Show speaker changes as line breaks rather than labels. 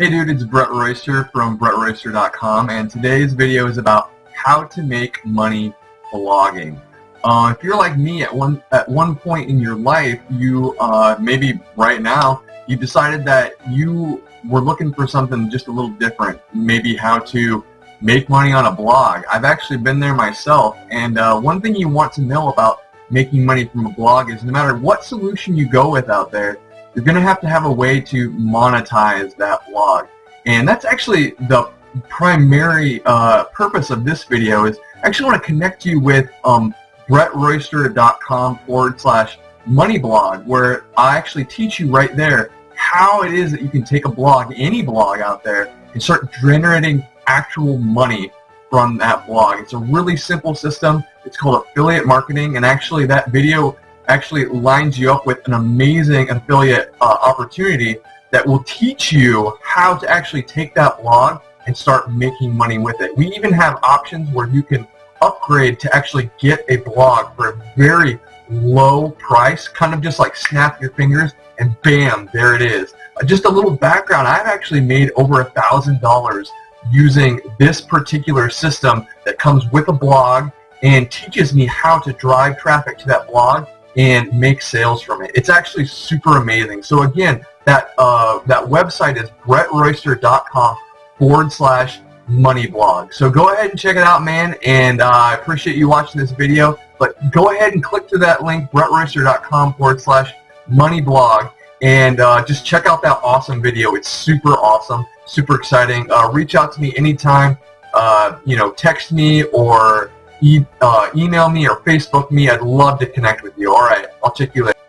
Hey dude, it's Brett Royster from BrettRoyster.com and today's video is about how to make money blogging. Uh, if you're like me at one at one point in your life, you uh, maybe right now, you decided that you were looking for something just a little different, maybe how to make money on a blog. I've actually been there myself and uh, one thing you want to know about making money from a blog is no matter what solution you go with out there, you're going to have to have a way to monetize that blog. And that's actually the primary uh, purpose of this video is I actually want to connect you with um, brettroyster.com forward slash money blog where I actually teach you right there how it is that you can take a blog, any blog out there, and start generating actual money from that blog. It's a really simple system. It's called affiliate marketing and actually that video actually lines you up with an amazing affiliate uh, opportunity that will teach you how to actually take that blog and start making money with it. We even have options where you can upgrade to actually get a blog for a very low price, kind of just like snap your fingers and bam, there it is. Uh, just a little background, I've actually made over a thousand dollars using this particular system that comes with a blog and teaches me how to drive traffic to that blog and make sales from it. It's actually super amazing. So again, that uh, that website is brettroyster.com forward slash money blog. So go ahead and check it out, man. And uh, I appreciate you watching this video. But go ahead and click to that link, brettroyster.com forward slash money blog. And uh, just check out that awesome video. It's super awesome, super exciting. Uh, reach out to me anytime. Uh, you know, text me or e uh, email me or Facebook me. I'd love to connect with you. All right, I'll check you later.